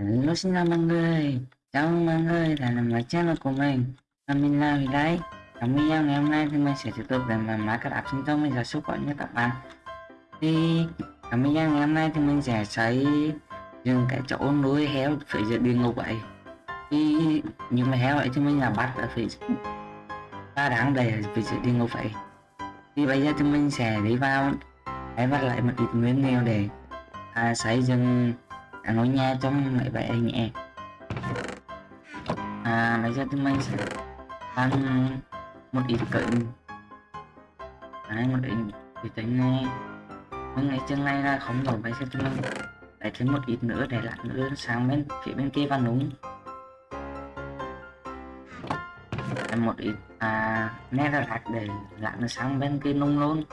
Hello xin chào mọi người Chào mừng mọi người đã nằm lại channel của mình. Và mình là Huy đấy Trong video ngày hôm nay thì mình sẽ tiếp tục để mà mã các app sinh tông mình sẽ giúp gọi như các bạn. Thì trong video ngày hôm nay thì mình sẽ xây dựng cái chỗ nuôi heo phía dưới địa ngục vậy Thì nhưng mà heo ấy thì mình là bắt ở phía ba đáng để ở phía dưới địa ngục vậy Thì bây giờ thì mình sẽ đi vào Hãy bắt lại một ít nguyên liệu để à, xây dựng à, ngôi nhà trong mẹ bạn nhẹ à bây giờ chúng mình sẽ ăn một ít cận đấy một ít thì tính này mấy ngày chân này là không đủ bây giờ chúng mình lại thêm một ít nữa để lại nữa sang bên phía bên kia và núng một ít. À nét là lạc để lại nó sang bên kia nung luôn.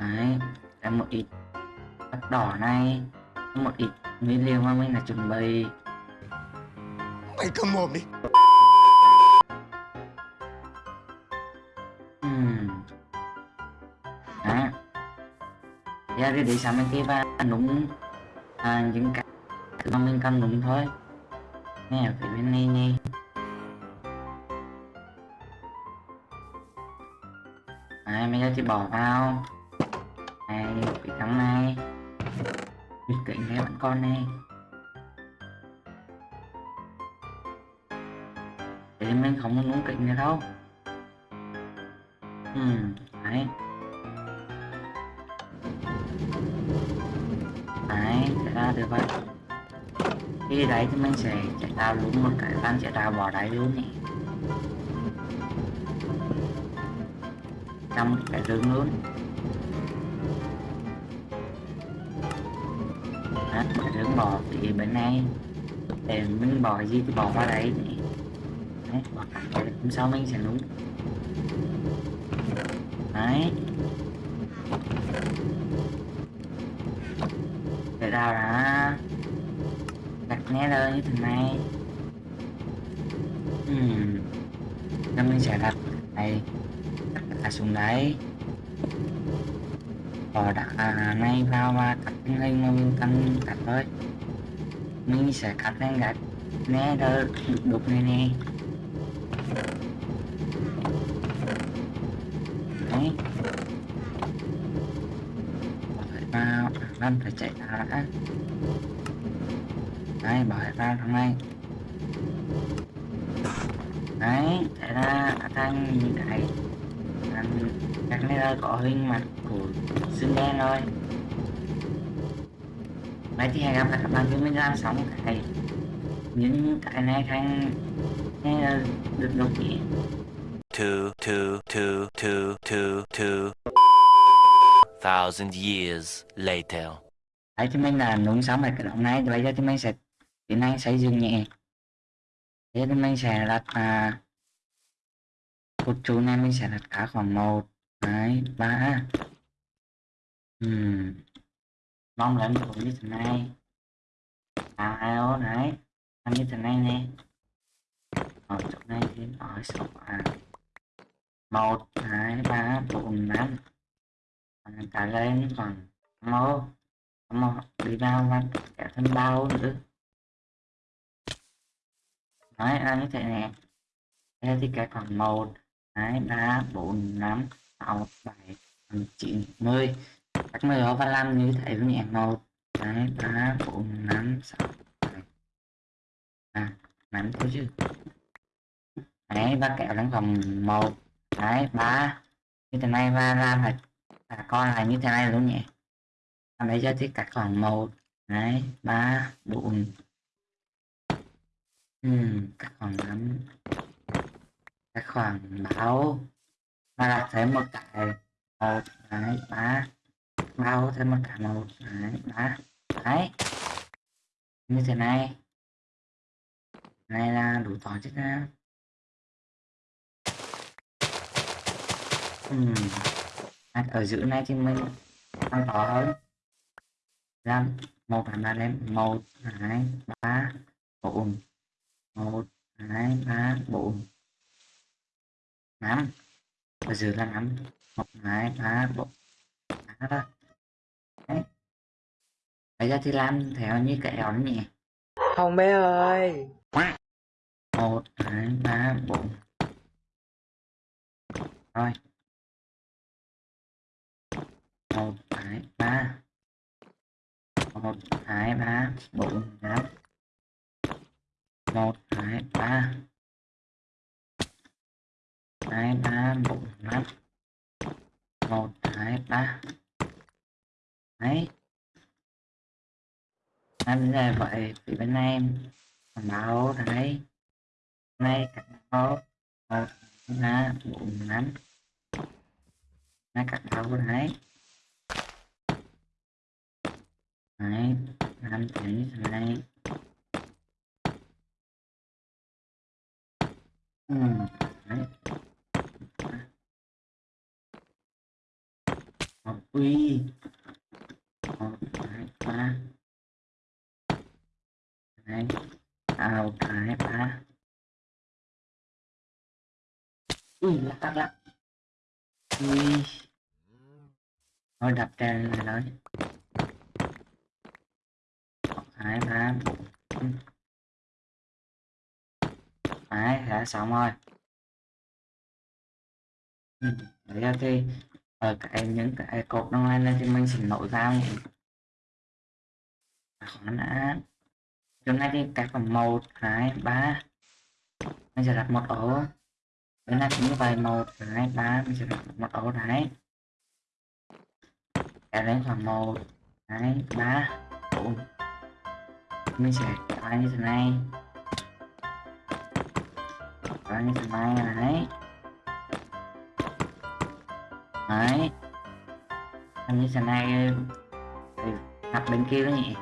Đấy em một ít đỏ này. Một ít nguyên liệu mà mình là chuẩn bị. Mày cầm mồm đi. Uhm. đó giờ thì để sang bên kia và núng à, những cái mà mình cần núng thôi. Nè ở phía bên này nè. Đấy, bây giờ thì bỏ vào Bịt kính này bạn con nè. Để mình không muốn cậy nghe nữa đâu ừ đấy. Đấy, chạy ra được vậy Khi đấy thì mình sẽ chạy ra luôn một cái van chạy ra bỏ đáy luôn nhỉ Trong cái rừng luôn. Trứng bò thì bên này. Để miếng bò gì thì bò qua đấy. Đấy bò hôm sau mình sẽ núng đấy. Để ra đã. Đặt né lên như thế này. Ừ Nên mình sẽ đặt này đặt cả xuống đấy. Ờ, bỏ đặt à, này vào và cắt hình mà mình cần cắt thôi. Mình sẽ cắt lên gạch. Nè đỡ đục này nè. Đấy. Phải vào lăn phải chạy ra đã. Đấy bỏ ra trong này. Đấy chạy ra thành những cái các này là có hình mặt của xương đen rồi Đấy thì hẹn gặp lại các bạn khi mình làm xong cái những cái này thành được độc nghĩa two, two, two, two, two, two thousand years later. Đấy thì mình là nung xong rồi cái động này bây giờ thì mình sẽ tiến hành xây dựng nhẹ. Thế thì mình sẽ đặt à, cột trụ này mình sẽ đặt cả khoảng một hai ba ừ Mong là em cũng như thế này. À, alo, đấy. anh như thế này nè. Ở chỗ này thì ở số à. một hai ba bốn năm Trả lên còn mô mô đi vào và kéo thêm bao nữa. Đấy, anh như thế này. Đây thì cái khoảng một hai ba bốn năm 6 7 8 9 10 các 10 đó và làm như thế với mẹ. 1 2 3 4 5 6 7 à 5 thôi chứ. Đấy và kéo lên vòng 1 đấy 3 như thế này và làm là cả con là như thế này luôn nhỉ? Làm đấy cho thì cắt khoảng 1 đấy 3 4 ừ, cắt khoảng 5 cắt khoảng 6 mà là thêm một cái ờ, một cái, ba. Bao thêm một cái một cái, ba. Đấy. Như thế này. Này là đủ tỏ chứ năng uhm. ở giữa này thì mình tăng tỏ hơn làm một là ba lên, một hai ba, bốn. Một hai ba, bốn. Năm dưới là năm một hai ba bốn. Đó. Đấy. Bây giờ thì làm theo như cái ẻo nhỉ Không bé ơi. Một hai ba bốn. Rồi. Một hai ba. Một hai ba bốn năm. Một hai ba hai, ba, bốn, năm. Một, hai, ba. Đấy. Anh là vậy thì bên em. Em báo, đấy. Nay cắt báo. Một, ba, bốn, năm. Nay cắt báo, đấy. Đấy, năm tiếng này. Ừ đấy. Một quy. Một hai ba. Đấy à cái ba. Ui lắc lắc lắc ui thôi đập trên này rồi một hai ba. Đấy đã xong rồi. Ừ. ra giờ thì ở cái những cái cột nó lên thì mình sẽ nổi ra khoản đã hôm nay thì cái phần một, hai, ba. Mình sẽ đặt một ổ. Bữa nay cũng như vậy, một, hai, ba. Mình sẽ đặt một ổ đấy. Cái đến khoảng một, hai, ba. Bốn mình sẽ kéo như thế này? Kéo như thế này đấy đấy. Anh như thế này thì bên kia đó nhỉ.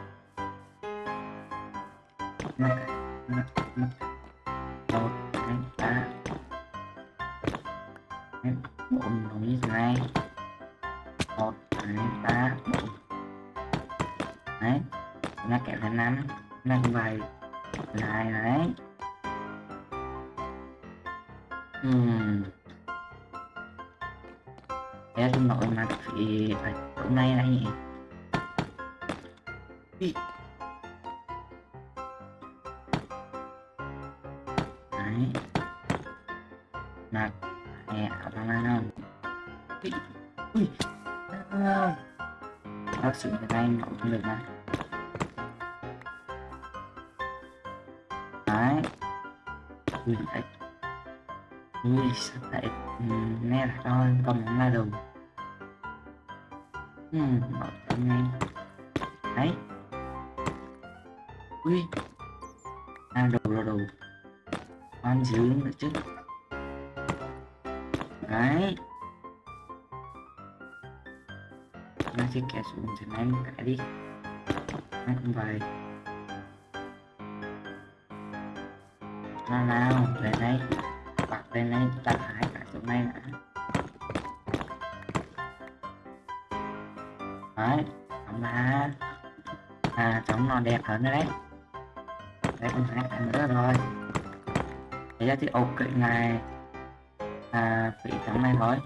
Một hai ba bốn đúng như thế này một hai ba bốn đấy nó kẹo thành năm năm vậy. Lại đấy. Ừm. Thế tôi nội mặt thì ở chỗ này này nhỉ Ý. Đấy. Mặt Nè, ở trong này không Ui Ui. Không Bác sĩ cái này nó không được mà. Đấy. Ui đấy Ui sao lại Nè là thôi còn là đủ ừ, mở trong này Đấy. Ui. À đầu đầu đầu Con dưỡng nữa chứ? Đấy. Nó chỉ kẻ xuống cho nên cái đi. Nó cũng vậy. Nào nào, lên đây. Bật lên đây, ta phải cả chỗ này nè Đấy, tổng ba À, trống nó đẹp hơn đấy. Đấy, con hai cái nữa rồi. Thế ra thì ok này. À, vị trống này thôi.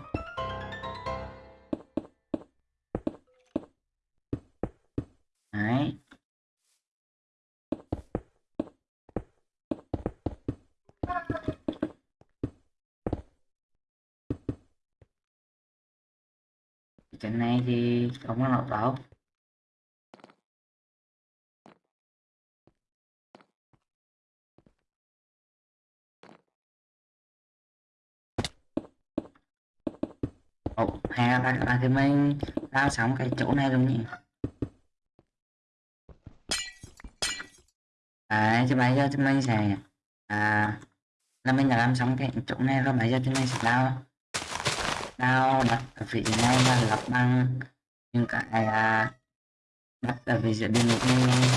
Ồ, là bạn à, thì mình lao sóng cái chỗ này luôn nhỉ? Đấy, chứ bây giờ thì mình sẽ à, là mình đã làm xong cái chỗ này rồi bây giờ thì mình sẽ lao lao đặt ở vị trí này và lập bằng những cái à, đặt ở vị trí đường ngục này.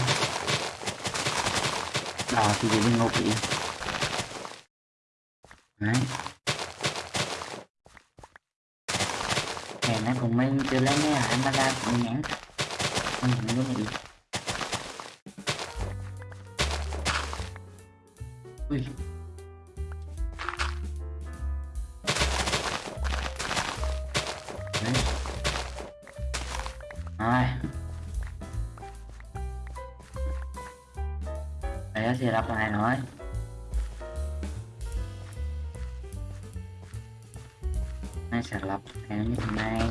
Đỏ thì vị đường ngục đi. Đấy. mình từ lên nè anh ta ra cũng nhãn mình cũng luôn nghĩ ui. Đấy. rồi. Đấy, thì đọc lại nói. Hai sẽ lọc. Theo như thế này.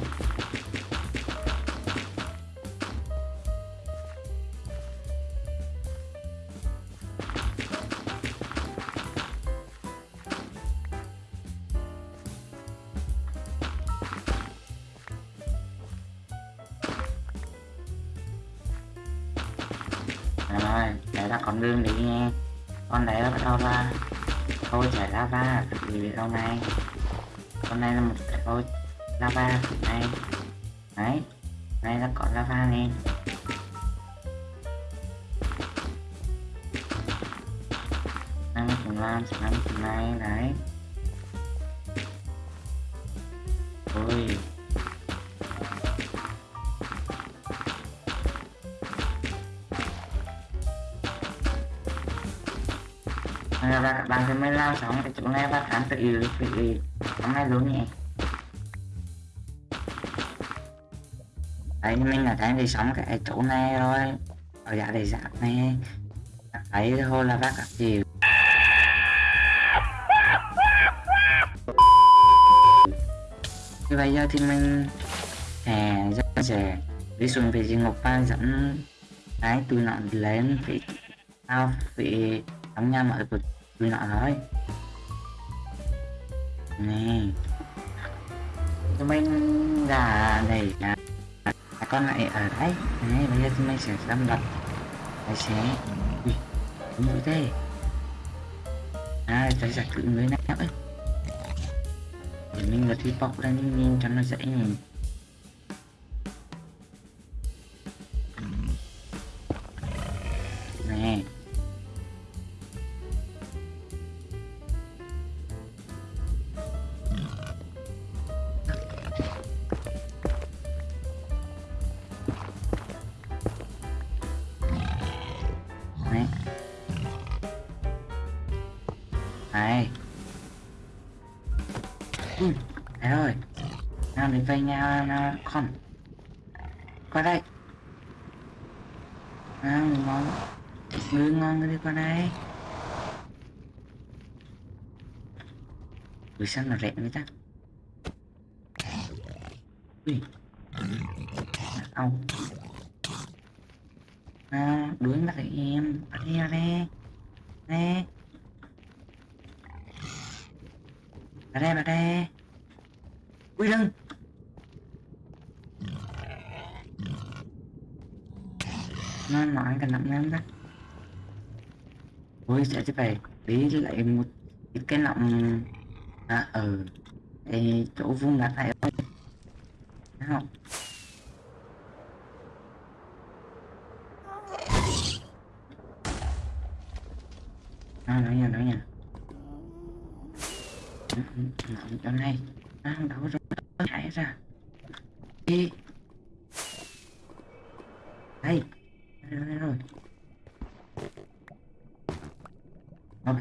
Rồi, đấy là con đường đi nghe con đấy là bắt đầu ra. Thôi, chảy ra cực gì đâu này. Con này là một thôi lava này. Đấy đây là có lava này, năm phần năm năm phần này đấy. Ôi. Nên là các bạn sẽ mới lao sóng cái chỗ này và khám tự tự hôm nay luôn nhỉ đấy mình là thấy đi sống cái chỗ này rồi ở dạ để dạng này. Thấy thôi là bác gặp gì? Thì bây giờ thì mình hè sẽ, rẻ đi xuống về địa ngục và dẫn cái tui nọ lên vì tao vì đóng nhà mọi của tui nọ thôi. Nè tụi mình là này à, à, con lại ở đấy này bây giờ mình sẽ đâm lập. Tài xế ui đúng rồi thế. À tài giải cự người nào ấy để mình là thi bọc ra nhìn nhìn cho nó dễ nhìn. Này Ừ, đấy rồi. Nào đến vây nhau nào con. Qua đây. À, nào ngon. Ngư ngon đi qua đây. vì sao nó rẻ người ta. Ui. Ờ, ông à, đuổi bắt em ở đây đây nè ở ra ở ra. Ui đừng nó nói cái nặng lắm đó. Ui sẽ chứ phải đi lại một cái lọng. À ừ. Ê, chỗ vuông đặt lại ơi Thấy không à, nói nha nói nha Ừ, ừ, ừ, chỗ này à, đâu rồi chạy ra đi đây đây rồi, đây rồi Mau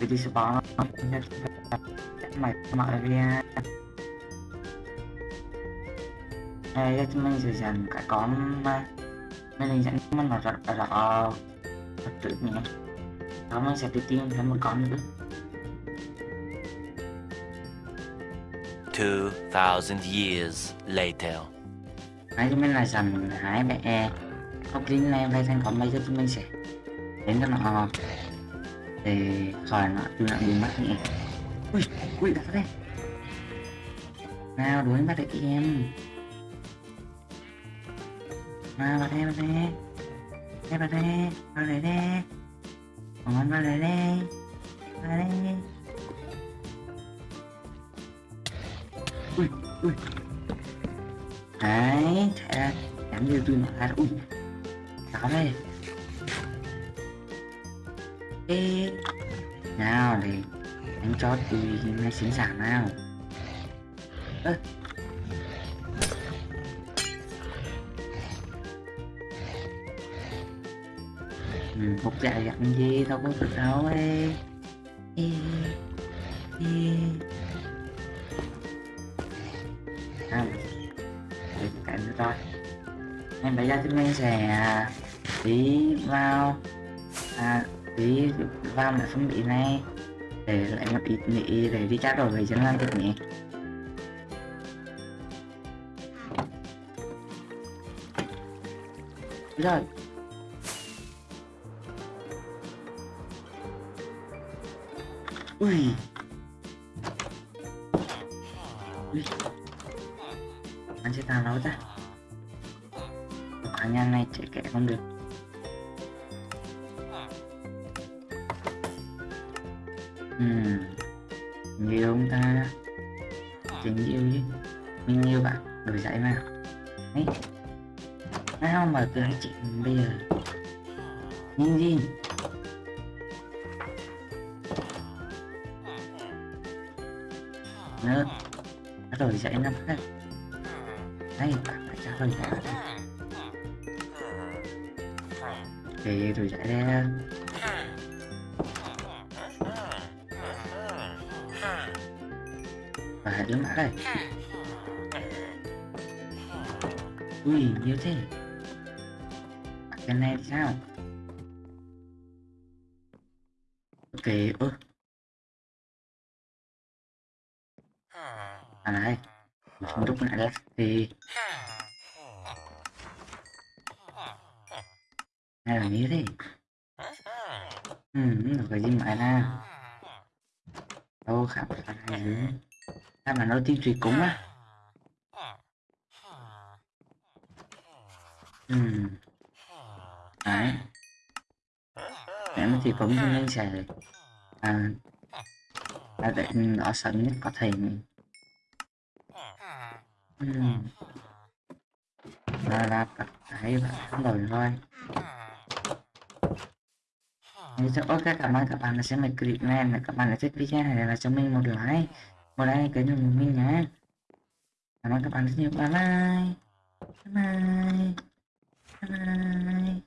đi đi spawn mày mọi ra đây chúng mình dành cái con mà mình dẫn mình là rất rõ thật trước nhé đó mình sẽ đi tìm thêm một con nữa. 2,000 years later. Đấy chúng mình là dành hai bé Goblin này về thành con bây giờ chúng mình sẽ đến cho nó thì khỏi nó chui lại bị mất nhỉ ui ui, đã đây. Nào đuổi bắt được em. Nào bắt đây bắt đây. Đây bắt đây bắt đây đây. Còn bắt đây đây. Bắt đây ui ui. Đấy, thế là nhắm như tôi nói ui sao đây nào để anh cho tùy ngay sẵn giả nào. Ơ. Ừ, một dạy dặn gì đâu có được đâu ấy. Ê, ê. à, để cảnh rồi em phải ra chúng mình sẽ tí vào à, tí vào đã không bị này, để lại một ít nghỉ để đi trao đổi với dân lan được nhỉ? Rồi. Ui. Ui. Anh sẽ tàn nói ta? Khả năng này chạy kẻ không được. Ừm, nhiều ông ta? Tình yêu chứ. Mình yêu bạn đổi dạy mà ấy nào mà cứ chị bây giờ? Nhìn gì? Nữa đổi dạy năm khác. Đây bạn phải trả lời cả thì rồi dạy ra đứa mã đây ui nhiều thế. Cái này sao? Ok ơ. À này. Một lúc lại đó thì hay là như thế. Ừ được cái gì mà na đâu khám phá này sao mà nói tiên trì cũng á? Ừ. Đấy. Em thì cũng nên sẽ à. Là để nó sớm nhất có thể ừ. Là là thấy và đổi thôi ok cảm ơn các bạn đã xem mình clip này các bạn đã thích video này lại cho mình một like một ai kênh của mình nhé cảm ơn các bạn rất nhiều. Bye bye. Bye bye. Bye bye.